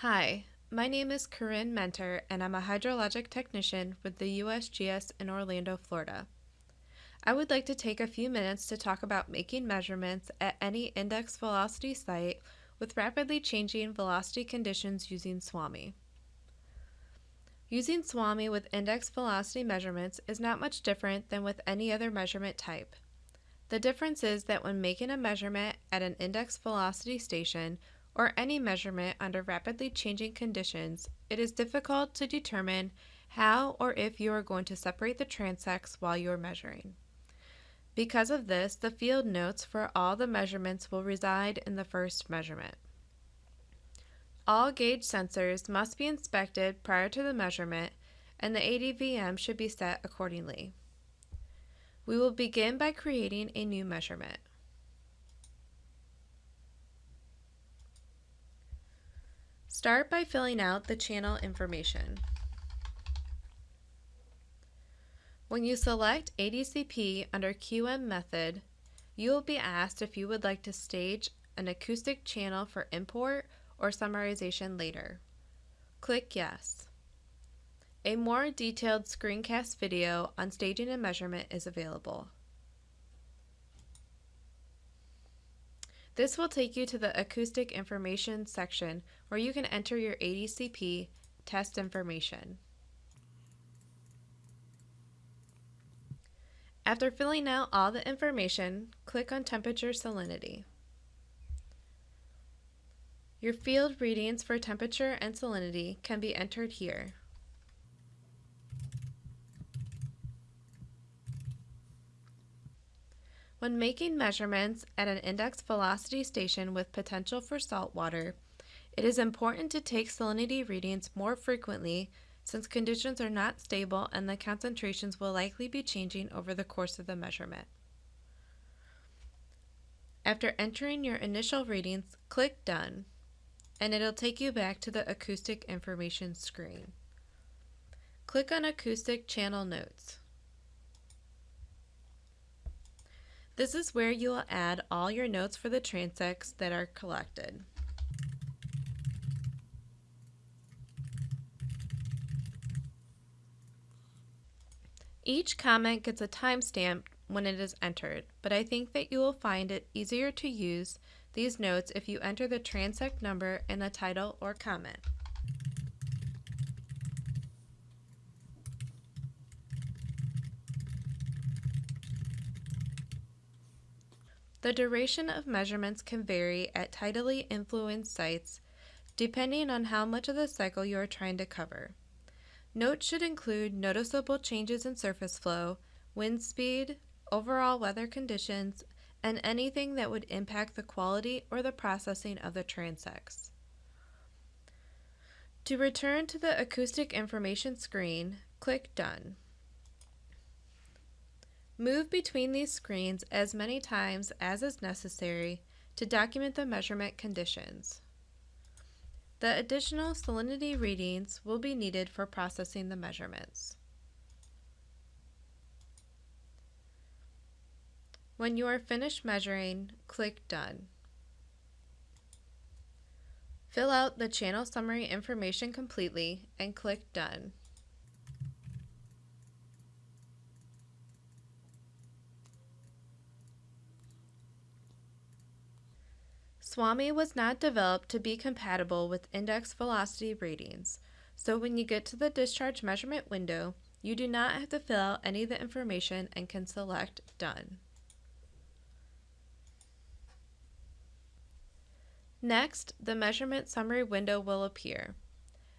Hi, my name is Corinne Mentor, and I'm a hydrologic technician with the USGS in Orlando, Florida. I would like to take a few minutes to talk about making measurements at any index velocity site with rapidly changing velocity conditions using SWAMI. Using SWAMI with index velocity measurements is not much different than with any other measurement type. The difference is that when making a measurement at an index velocity station or any measurement under rapidly changing conditions, it is difficult to determine how or if you are going to separate the transects while you are measuring. Because of this, the field notes for all the measurements will reside in the first measurement. All gauge sensors must be inspected prior to the measurement and the ADVM should be set accordingly. We will begin by creating a new measurement. Start by filling out the channel information. When you select ADCP under QM method, you will be asked if you would like to stage an acoustic channel for import or summarization later. Click Yes. A more detailed screencast video on staging a measurement is available. This will take you to the acoustic information section where you can enter your ADCP test information. After filling out all the information, click on temperature salinity. Your field readings for temperature and salinity can be entered here. When making measurements at an index velocity station with potential for salt water, it is important to take salinity readings more frequently since conditions are not stable and the concentrations will likely be changing over the course of the measurement. After entering your initial readings, click Done and it'll take you back to the acoustic information screen. Click on Acoustic Channel Notes. This is where you will add all your notes for the transects that are collected. Each comment gets a timestamp when it is entered, but I think that you will find it easier to use these notes if you enter the transect number in the title or comment. The duration of measurements can vary at tidally influenced sites depending on how much of the cycle you are trying to cover. Notes should include noticeable changes in surface flow, wind speed, overall weather conditions, and anything that would impact the quality or the processing of the transects. To return to the acoustic information screen, click Done. Move between these screens as many times as is necessary to document the measurement conditions. The additional salinity readings will be needed for processing the measurements. When you are finished measuring, click Done. Fill out the channel summary information completely and click Done. SWAMI was not developed to be compatible with index velocity readings, so when you get to the discharge measurement window, you do not have to fill out any of the information and can select Done. Next, the measurement summary window will appear.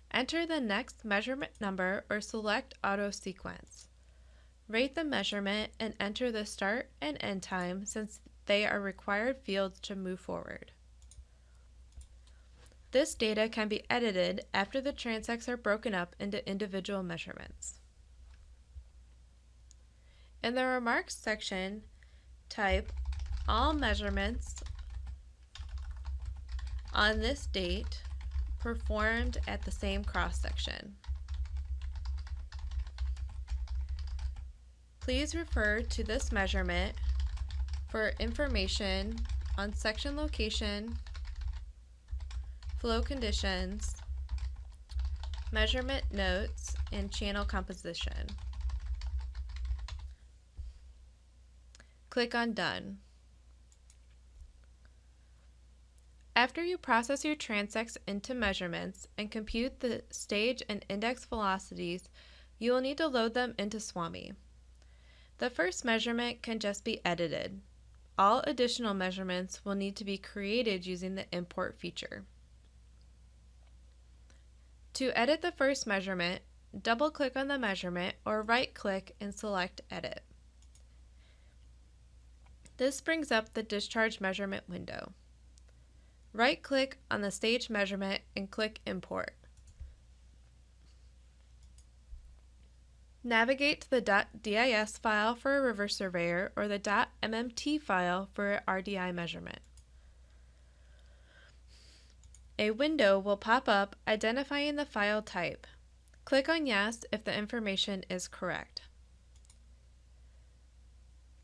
Enter the next measurement number or select auto sequence. Rate the measurement and enter the start and end time since they are required fields to move forward. This data can be edited after the transects are broken up into individual measurements. In the Remarks section, type all measurements on this date performed at the same cross section. Please refer to this measurement for information on section location flow conditions, Measurement Notes, and Channel Composition. Click on Done. After you process your transects into measurements and compute the stage and index velocities, you will need to load them into SWAMI. The first measurement can just be edited. All additional measurements will need to be created using the import feature. To edit the first measurement, double-click on the measurement or right-click and select Edit. This brings up the discharge measurement window. Right-click on the stage measurement and click Import. Navigate to the .dis file for a river surveyor or the .mmt file for RDI measurement. A window will pop up identifying the file type. Click on Yes if the information is correct.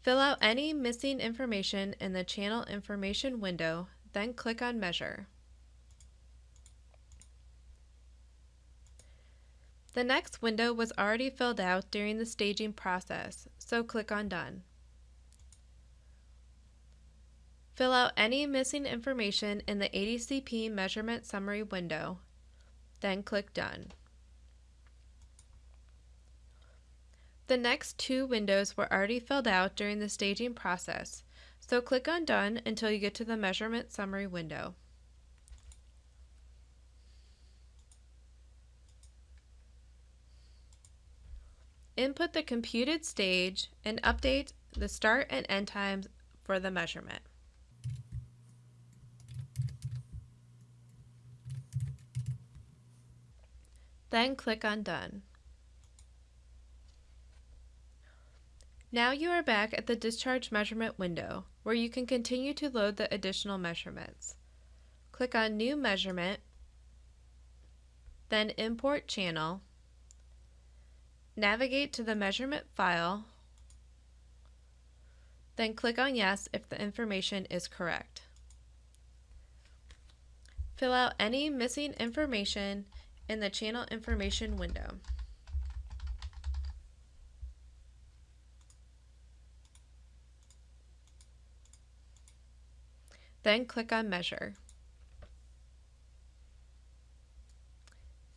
Fill out any missing information in the Channel Information window then click on Measure. The next window was already filled out during the staging process, so click on Done. Fill out any missing information in the ADCP Measurement Summary window, then click Done. The next two windows were already filled out during the staging process, so click on Done until you get to the Measurement Summary window. Input the computed stage and update the start and end times for the measurement. Then click on Done. Now you are back at the discharge measurement window, where you can continue to load the additional measurements. Click on New Measurement, then Import Channel, navigate to the measurement file, then click on Yes if the information is correct. Fill out any missing information in the Channel Information window. Then click on Measure.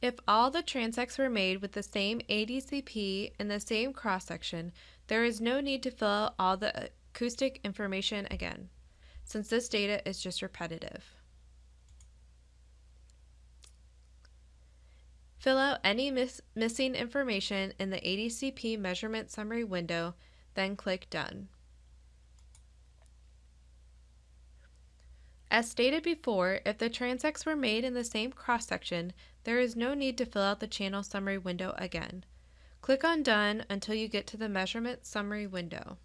If all the transects were made with the same ADCP and the same cross-section, there is no need to fill out all the acoustic information again, since this data is just repetitive. Fill out any miss missing information in the ADCP measurement summary window, then click Done. As stated before, if the transects were made in the same cross-section, there is no need to fill out the channel summary window again. Click on Done until you get to the measurement summary window.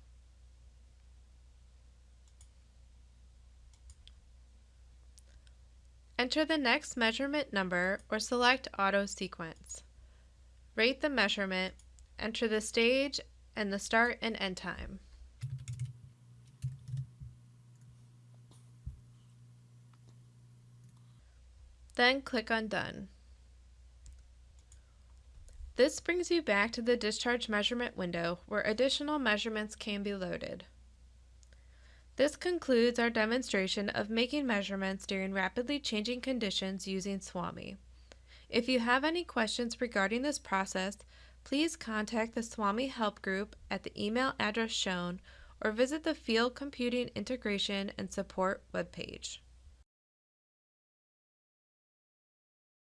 Enter the next measurement number or select Auto Sequence. Rate the measurement, enter the stage and the start and end time. Then click on Done. This brings you back to the discharge measurement window where additional measurements can be loaded. This concludes our demonstration of making measurements during rapidly changing conditions using SWAMI. If you have any questions regarding this process, please contact the SWAMI Help Group at the email address shown or visit the Field Computing Integration and Support webpage.